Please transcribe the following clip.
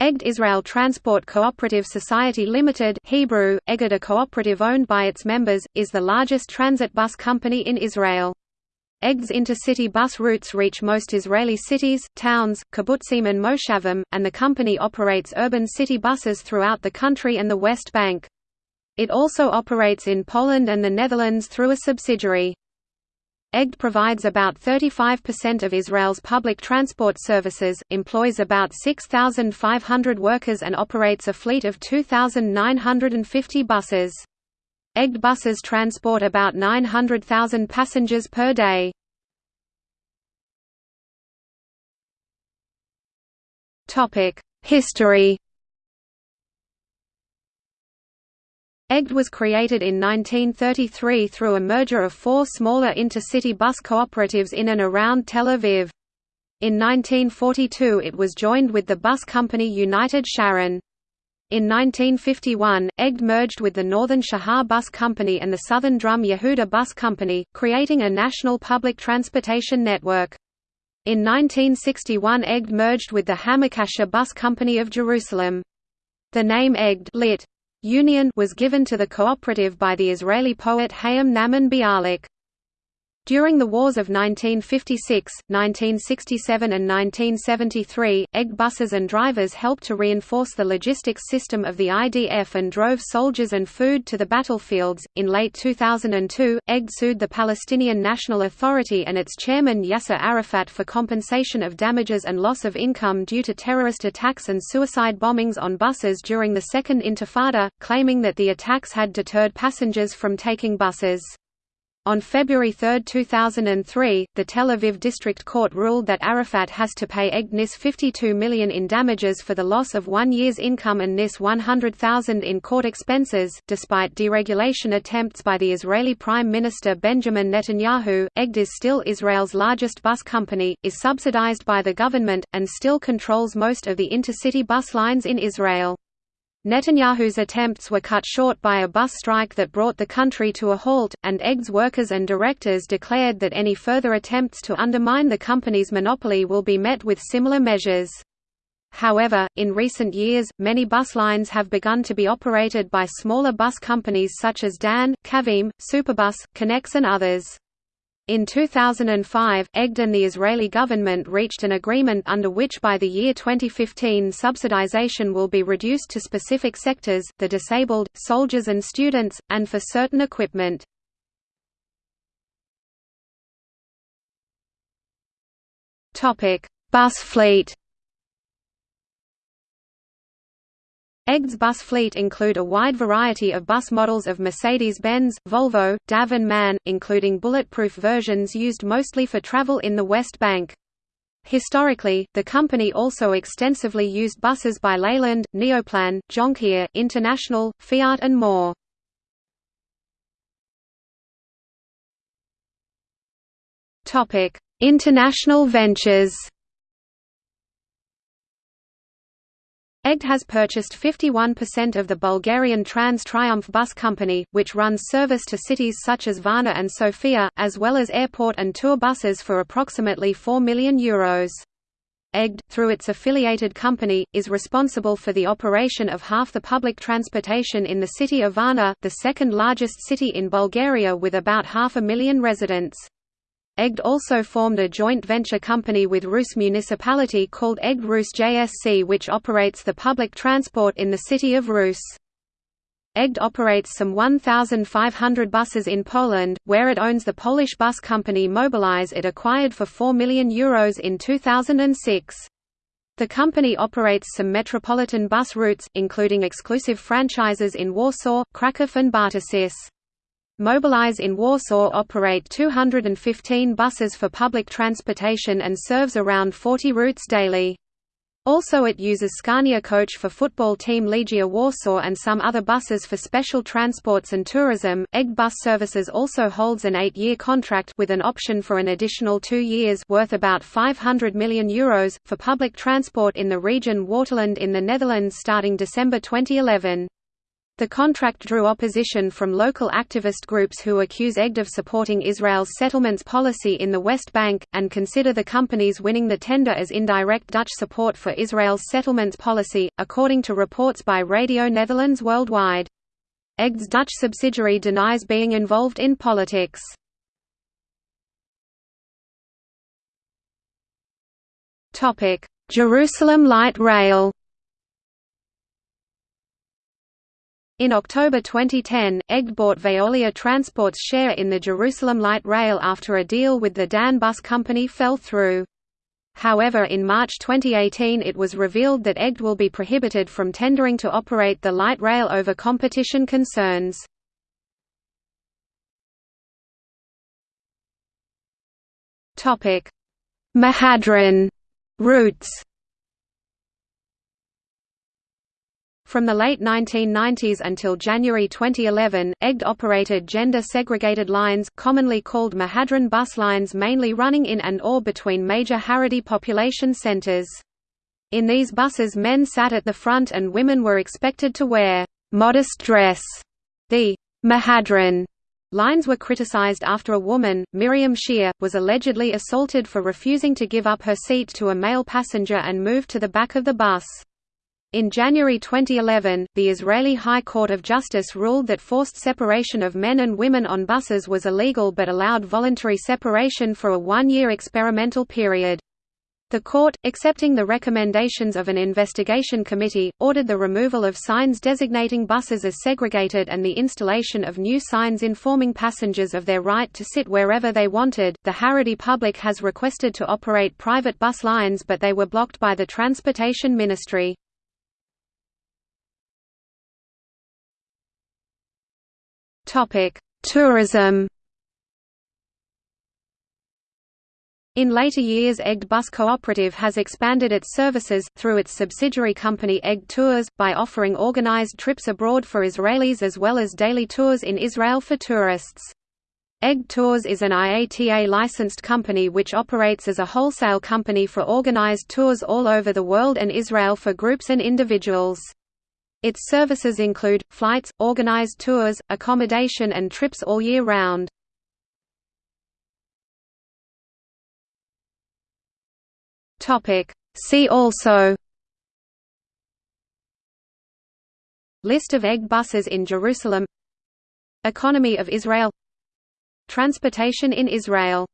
Egd Israel Transport Cooperative Society Limited Hebrew, Eged a cooperative owned by its members, is the largest transit bus company in Israel. Egged's intercity bus routes reach most Israeli cities, towns, kibbutzim and moshavim, and the company operates urban city buses throughout the country and the West Bank. It also operates in Poland and the Netherlands through a subsidiary. Egged provides about 35% of Israel's public transport services, employs about 6,500 workers and operates a fleet of 2,950 buses. Egged buses transport about 900,000 passengers per day. History Egged was created in 1933 through a merger of four smaller intercity bus cooperatives in and around Tel Aviv. In 1942 it was joined with the bus company United Sharon. In 1951, Egged merged with the Northern Shahar Bus Company and the Southern Drom Yehuda Bus Company, creating a national public transportation network. In 1961 Egged merged with the Hamekasher Bus Company of Jerusalem. The name Egged lit. Union was given to the cooperative by the Israeli poet Hayim Nahman Bialik. During the wars of 1956, 1967 and 1973, Egged buses and drivers helped to reinforce the logistics system of the IDF and drove soldiers and food to the battlefields. In late 2002, Egged sued the Palestinian National Authority and its chairman Yasser Arafat for compensation of damages and loss of income due to terrorist attacks and suicide bombings on buses during the Second Intifada, claiming that the attacks had deterred passengers from taking buses. On February 3, 2003, the Tel Aviv District Court ruled that Arafat has to pay Egged NIS 52 million in damages for the loss of one year's income and NIS 100,000 in court expenses. Despite deregulation attempts by the Israeli Prime Minister Benjamin Netanyahu, Egged is still Israel's largest bus company, is subsidized by the government, and still controls most of the intercity bus lines in Israel. Netanyahu's attempts were cut short by a bus strike that brought the country to a halt, and Egged's workers and directors declared that any further attempts to undermine the company's monopoly will be met with similar measures. However, in recent years, many bus lines have begun to be operated by smaller bus companies such as Dan, Kavim, Superbus, Connex and others. In 2005, Egged and the Israeli government reached an agreement under which by the year 2015 subsidization will be reduced to specific sectors, the disabled, soldiers and students, and for certain equipment. Bus fleet Egged's bus fleet include a wide variety of bus models of Mercedes-Benz, Volvo, DAF and MAN, including bulletproof versions used mostly for travel in the West Bank. Historically, the company also extensively used buses by Leyland, Neoplan, Jonckheer, International, Fiat and more. International ventures Egged has purchased 51% of the Bulgarian Trans Triumph Bus Company, which runs service to cities such as Varna and Sofia, as well as airport and tour buses for approximately €4 million. Euros. Egged, through its affiliated company, is responsible for the operation of half the public transportation in the city of Varna, the second largest city in Bulgaria with about half a million residents. Egged also formed a joint venture company with Rus municipality called Egged Rus JSC which operates the public transport in the city of Rus. Egged operates some 1,500 buses in Poland, where it owns the Polish bus company Mobilis it acquired for €4 million Euros in 2006. The company operates some metropolitan bus routes, including exclusive franchises in Warsaw, Kraków and Bartoszyce. Mobilis in Warsaw operate 215 buses for public transportation and serves around 40 routes daily. Also it uses Scania coach for football team Legia Warsaw and some other buses for special transports and tourism. Egged Bus Services also holds an 8-year contract with an option for an additional 2 years worth about 500 million euros for public transport in the region Waterland in the Netherlands starting December 2011. The contract drew opposition from local activist groups who accuse Egged of supporting Israel's settlements policy in the West Bank, and consider the companies winning the tender as indirect Dutch support for Israel's settlements policy, according to reports by Radio Netherlands Worldwide. Egged's Dutch subsidiary denies being involved in politics. Jerusalem Light Rail In October 2010, Egged bought Veolia Transport's share in the Jerusalem Light Rail after a deal with the Dan Bus Company fell through. However in March 2018 it was revealed that Egged will be prohibited from tendering to operate the light rail over competition concerns. Mehadrin routes From the late 1990s until January 2011, Egged operated gender-segregated lines commonly called Mehadrin bus lines mainly running in and or between major Haredi population centers. In these buses men sat at the front and women were expected to wear «modest dress». The «Mehadrin» lines were criticized after a woman, Miriam Shear, was allegedly assaulted for refusing to give up her seat to a male passenger and moved to the back of the bus. In January 2011, the Israeli High Court of Justice ruled that forced separation of men and women on buses was illegal but allowed voluntary separation for a one-year experimental period. The court, accepting the recommendations of an investigation committee, ordered the removal of signs designating buses as segregated and the installation of new signs informing passengers of their right to sit wherever they wanted. The Haredi public has requested to operate private bus lines but they were blocked by the Transportation Ministry. Topic: Tourism. In later years Egged Bus Cooperative has expanded its services, through its subsidiary company Egged Tours, by offering organized trips abroad for Israelis as well as daily tours in Israel for tourists. Egged Tours is an IATA-licensed company which operates as a wholesale company for organized tours all over the world and Israel for groups and individuals. Its services include, flights, organized tours, accommodation and trips all year round. See also List of Egged buses in Jerusalem Economy of Israel Transportation in Israel